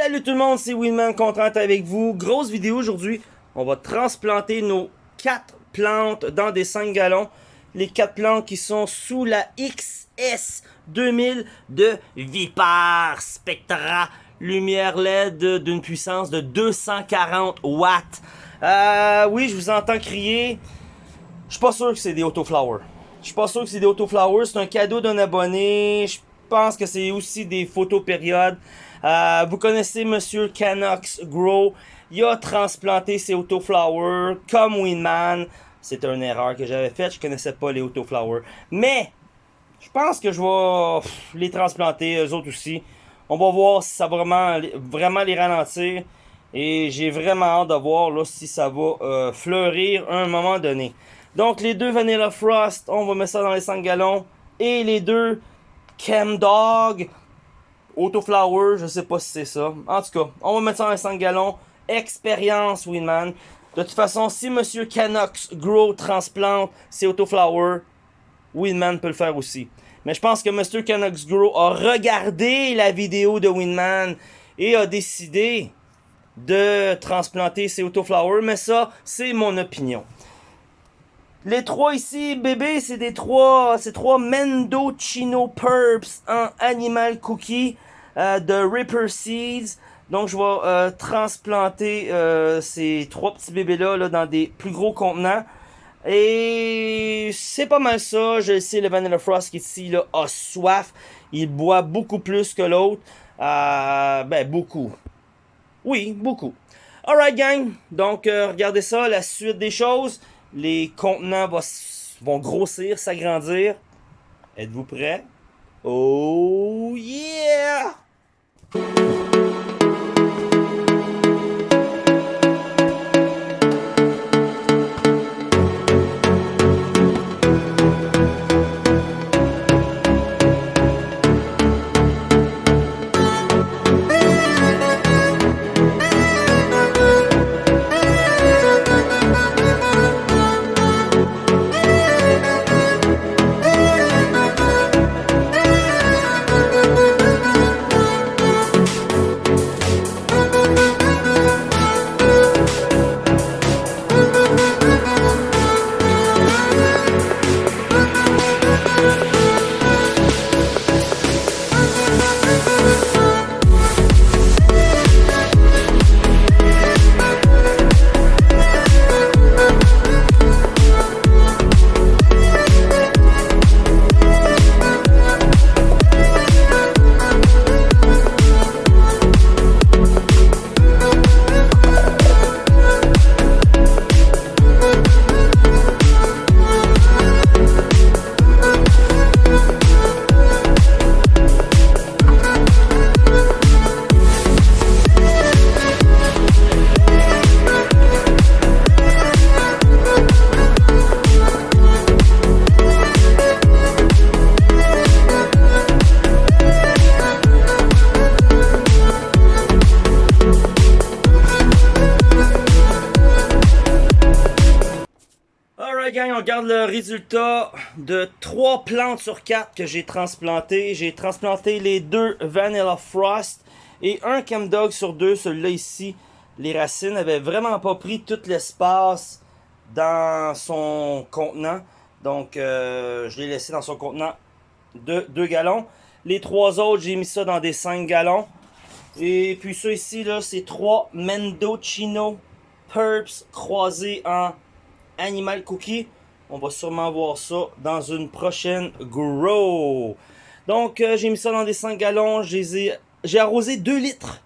Salut tout le monde, c'est Winman, content avec vous. Grosse vidéo aujourd'hui. On va transplanter nos 4 plantes dans des 5 gallons. Les 4 plantes qui sont sous la XS 2000 de Vipar Spectra lumière LED d'une puissance de 240 watts. Euh, oui, je vous entends crier. Je suis pas sûr que c'est des autoflowers. Je suis pas sûr que c'est des autoflowers. C'est un cadeau d'un abonné. Pense que c'est aussi des photos périodes. Euh, vous connaissez Monsieur Canox Grow. Il a transplanté ses autoflowers comme Winman. C'est une erreur que j'avais faite. Je connaissais pas les autoflowers. Mais, je pense que je vais les transplanter, eux autres aussi. On va voir si ça va vraiment, vraiment les ralentir. Et j'ai vraiment hâte de voir là, si ça va euh, fleurir à un moment donné. Donc les deux Vanilla Frost, on va mettre ça dans les 5 gallons. Et les deux Chem Dog, Autoflower, je sais pas si c'est ça. En tout cas, on va mettre ça les 5 gallons. Expérience Winman. De toute façon, si Monsieur Canox Grow transplante ses Autoflower, Winman peut le faire aussi. Mais je pense que Mr. Canucks Grow a regardé la vidéo de Winman et a décidé de transplanter ses autoflowers. Mais ça, c'est mon opinion. Les trois ici, bébé, c'est des trois, c'est trois Mendocino Purps en Animal Cookie euh, de Ripper Seeds. Donc, je vais euh, transplanter euh, ces trois petits bébés-là là, dans des plus gros contenants. Et c'est pas mal ça. Je sais, le Vanilla Frost qui ici là, a soif. Il boit beaucoup plus que l'autre. Ben, beaucoup. Oui, beaucoup. Alright, gang. Donc, regardez ça, la suite des choses. Les contenants vont grossir, s'agrandir. Êtes-vous prêts? Oh yeah! On regarde le résultat de 3 plantes sur 4 que j'ai transplantées. J'ai transplanté les deux Vanilla Frost et un Dog sur deux. Celui-là ici, les racines avaient vraiment pas pris tout l'espace dans son contenant. Donc, euh, je l'ai laissé dans son contenant de 2 gallons. Les trois autres, j'ai mis ça dans des 5 gallons. Et puis ça ici, là, c'est 3 Mendocino Purps croisés en Animal Cookie. On va sûrement voir ça dans une prochaine grow. Donc, euh, j'ai mis ça dans des 5 gallons. J'ai arrosé 2 litres.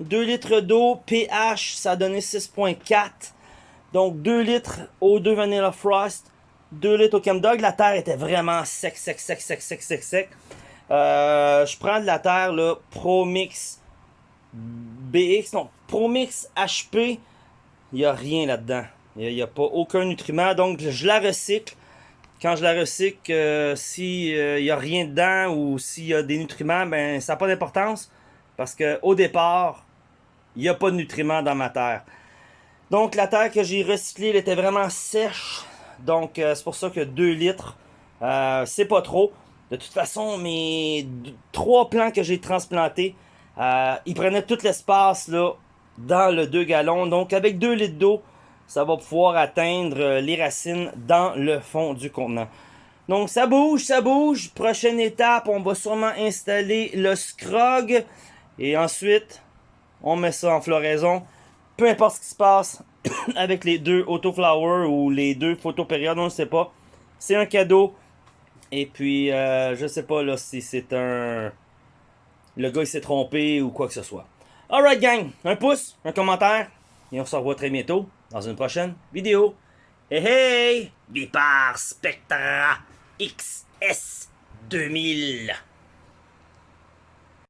2 litres d'eau. pH, ça a donné 6.4. Donc, 2 litres au 2 Vanilla Frost. 2 litres au Chemdog. La terre était vraiment sec, sec, sec, sec, sec, sec, sec. Euh, je prends de la terre, là, ProMix BX, non, ProMix HP. Il n'y a rien là-dedans. Il n'y a, pas aucun nutriment. Donc, je la recycle. Quand je la recycle, euh, s'il euh, n'y a rien dedans ou s'il y a des nutriments, ben ça n'a pas d'importance. Parce qu'au départ, il n'y a pas de nutriments dans ma terre. Donc, la terre que j'ai recyclée, elle était vraiment sèche. Donc, euh, c'est pour ça que 2 litres, c'est pas trop. De toute façon, mes trois plants que j'ai transplantés, Euh, il prenait tout l'espace dans le 2 gallons. Donc avec 2 litres d'eau, ça va pouvoir atteindre euh, les racines dans le fond du contenant. Donc ça bouge, ça bouge. Prochaine étape, on va sûrement installer le scrog. Et ensuite, on met ça en floraison. Peu importe ce qui se passe avec les deux autoflower ou les deux photopériodes, on ne sait pas. C'est un cadeau. Et puis, euh, je sais pas là si c'est un... Le gars il s'est trompé ou quoi que ce soit. Alright gang, un pouce, un commentaire. Et on se revoit très bientôt dans une prochaine vidéo. Hey hey! Vipar Spectra XS 2000